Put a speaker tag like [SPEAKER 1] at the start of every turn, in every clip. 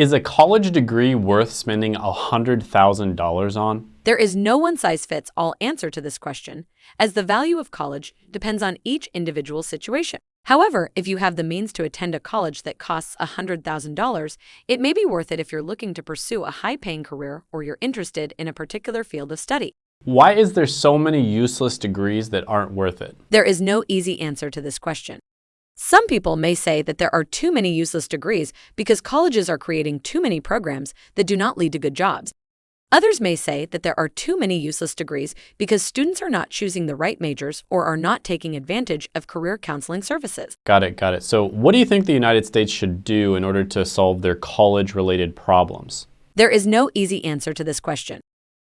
[SPEAKER 1] Is a college degree worth spending $100,000 on?
[SPEAKER 2] There is no one size fits all answer to this question, as the value of college depends on each individual situation. However, if you have the means to attend a college that costs $100,000, it may be worth it if you're looking to pursue a high paying career or you're interested in a particular field of study.
[SPEAKER 1] Why is there so many useless degrees that aren't worth it?
[SPEAKER 2] There is no easy answer to this question. Some people may say that there are too many useless degrees because colleges are creating too many programs that do not lead to good jobs. Others may say that there are too many useless degrees because students are not choosing the right majors or are not taking advantage of career counseling services.
[SPEAKER 1] Got it, got it. So what do you think the United States should do in order to solve their college-related problems?
[SPEAKER 2] There is no easy answer to this question.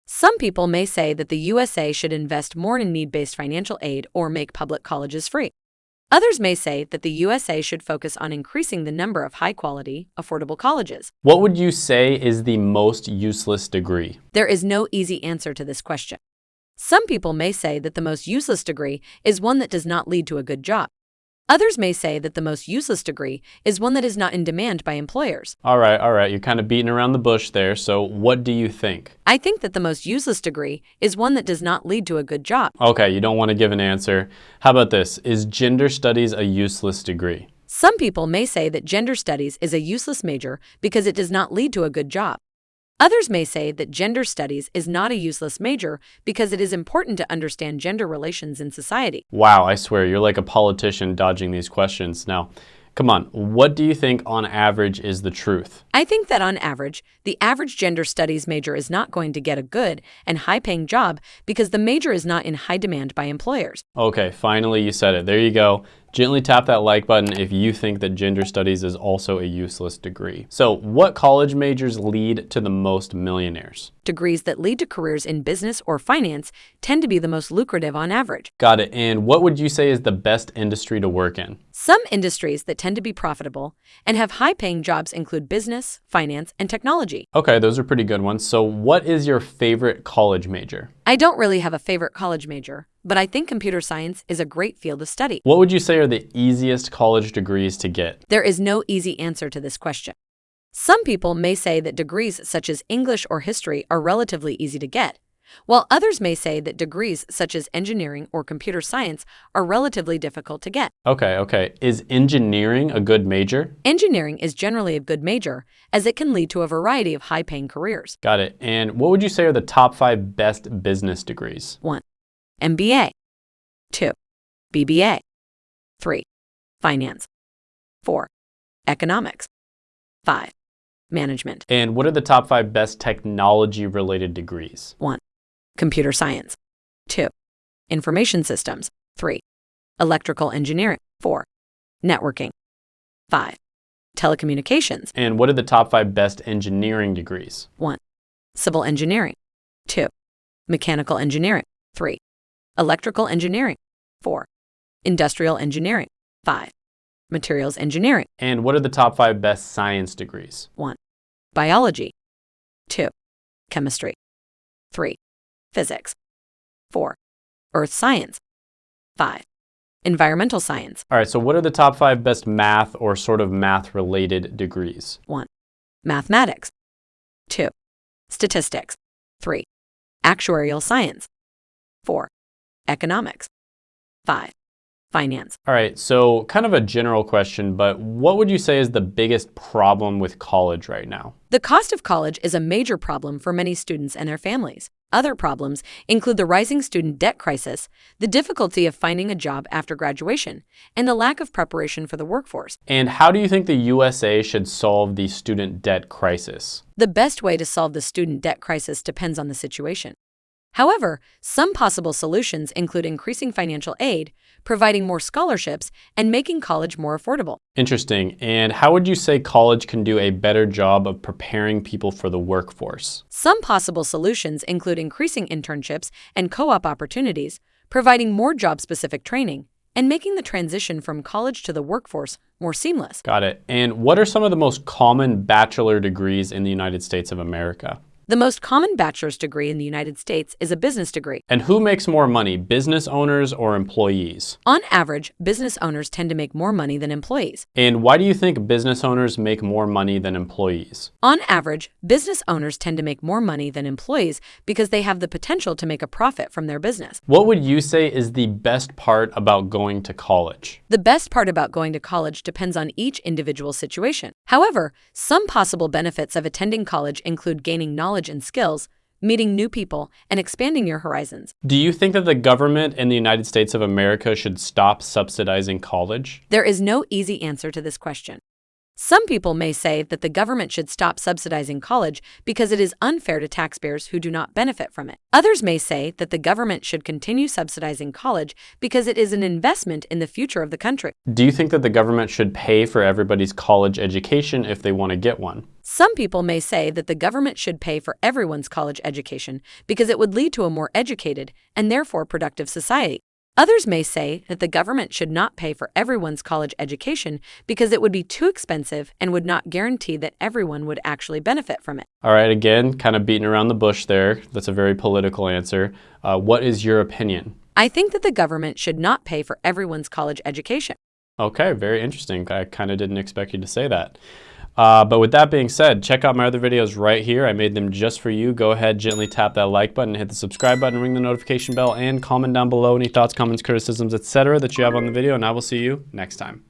[SPEAKER 2] Some people may say that the USA should invest more in need-based financial aid or make public colleges free. Others may say that the USA should focus on increasing the number of high-quality, affordable colleges.
[SPEAKER 1] What would you say is the most useless degree?
[SPEAKER 2] There is no easy answer to this question. Some people may say that the most useless degree is one that does not lead to a good job. Others may say that the most useless degree is one that is not in demand by employers.
[SPEAKER 1] All right, all right, you're kind of beating around the bush there, so what do you think?
[SPEAKER 2] I think that the most useless degree is one that does not lead to a good job.
[SPEAKER 1] Okay, you don't want to give an answer. How about this? Is gender studies a useless degree?
[SPEAKER 2] Some people may say that gender studies is a useless major because it does not lead to a good job. Others may say that gender studies is not a useless major because it is important to understand gender relations in society.
[SPEAKER 1] Wow, I swear, you're like a politician dodging these questions. Now, come on, what do you think on average is the truth?
[SPEAKER 2] I think that on average, the average gender studies major is not going to get a good and high paying job because the major is not in high demand by employers.
[SPEAKER 1] Okay, finally you said it. There you go. Gently tap that like button if you think that gender studies is also a useless degree. So what college majors lead to the most millionaires?
[SPEAKER 2] Degrees that lead to careers in business or finance tend to be the most lucrative on average.
[SPEAKER 1] Got it. And what would you say is the best industry to work in?
[SPEAKER 2] Some industries that tend to be profitable and have high paying jobs include business, finance, and technology.
[SPEAKER 1] Okay, those are pretty good ones. So what is your favorite college major?
[SPEAKER 2] I don't really have a favorite college major, but I think computer science is a great field of study.
[SPEAKER 1] What would you say are the easiest college degrees to get?
[SPEAKER 2] There is no easy answer to this question. Some people may say that degrees such as English or history are relatively easy to get, while others may say that degrees such as engineering or computer science are relatively difficult to get.
[SPEAKER 1] Okay, okay. Is engineering a good major?
[SPEAKER 2] Engineering is generally a good major, as it can lead to a variety of high paying careers.
[SPEAKER 1] Got it. And what would you say are the top five best business degrees?
[SPEAKER 2] 1. MBA. 2. BBA. 3. Finance. 4. Economics. 5. Management.
[SPEAKER 1] And what are the top five best technology related degrees?
[SPEAKER 2] 1. Computer science. 2. Information systems. 3. Electrical engineering. 4. Networking. 5. Telecommunications.
[SPEAKER 1] And what are the top five best engineering degrees?
[SPEAKER 2] 1. Civil engineering. 2. Mechanical engineering. 3. Electrical engineering. 4. Industrial engineering. 5. Materials engineering.
[SPEAKER 1] And what are the top five best science degrees?
[SPEAKER 2] 1. Biology. 2. Chemistry. 3. Physics. 4. Earth science. 5. Environmental science.
[SPEAKER 1] All right, so what are the top five best math or sort of math related degrees?
[SPEAKER 2] 1. Mathematics. 2. Statistics. 3. Actuarial science. 4. Economics. 5. Finance.
[SPEAKER 1] All right, so kind of a general question, but what would you say is the biggest problem with college right now?
[SPEAKER 2] The cost of college is a major problem for many students and their families. Other problems include the rising student debt crisis, the difficulty of finding a job after graduation, and the lack of preparation for the workforce.
[SPEAKER 1] And how do you think the USA should solve the student debt crisis?
[SPEAKER 2] The best way to solve the student debt crisis depends on the situation. However, some possible solutions include increasing financial aid, providing more scholarships, and making college more affordable.
[SPEAKER 1] Interesting. And how would you say college can do a better job of preparing people for the workforce?
[SPEAKER 2] Some possible solutions include increasing internships and co-op opportunities, providing more job-specific training, and making the transition from college to the workforce more seamless.
[SPEAKER 1] Got it. And what are some of the most common bachelor degrees in the United States of America?
[SPEAKER 2] The most common bachelor's degree in the United States is a business degree.
[SPEAKER 1] And who makes more money, business owners or employees?
[SPEAKER 2] On average, business owners tend to make more money than employees.
[SPEAKER 1] And why do you think business owners make more money than employees?
[SPEAKER 2] On average, business owners tend to make more money than employees because they have the potential to make a profit from their business.
[SPEAKER 1] What would you say is the best part about going to college?
[SPEAKER 2] The best part about going to college depends on each individual situation. However, some possible benefits of attending college include gaining knowledge and skills, meeting new people, and expanding your horizons.
[SPEAKER 1] Do you think that the government in the United States of America should stop subsidizing college?
[SPEAKER 2] There is no easy answer to this question. Some people may say that the government should stop subsidizing college because it is unfair to taxpayers who do not benefit from it. Others may say that the government should continue subsidizing college because it is an investment in the future of the country.
[SPEAKER 1] Do you think that the government should pay for everybody's college education if they want to get one?
[SPEAKER 2] Some people may say that the government should pay for everyone's college education because it would lead to a more educated and therefore productive society. Others may say that the government should not pay for everyone's college education because it would be too expensive and would not guarantee that everyone would actually benefit from it.
[SPEAKER 1] All right, again, kind of beating around the bush there. That's a very political answer. Uh, what is your opinion?
[SPEAKER 2] I think that the government should not pay for everyone's college education.
[SPEAKER 1] Okay, very interesting. I kind of didn't expect you to say that. Uh, but with that being said, check out my other videos right here. I made them just for you. Go ahead, gently tap that like button, hit the subscribe button, ring the notification bell, and comment down below any thoughts, comments, criticisms, etc. that you have on the video, and I will see you next time.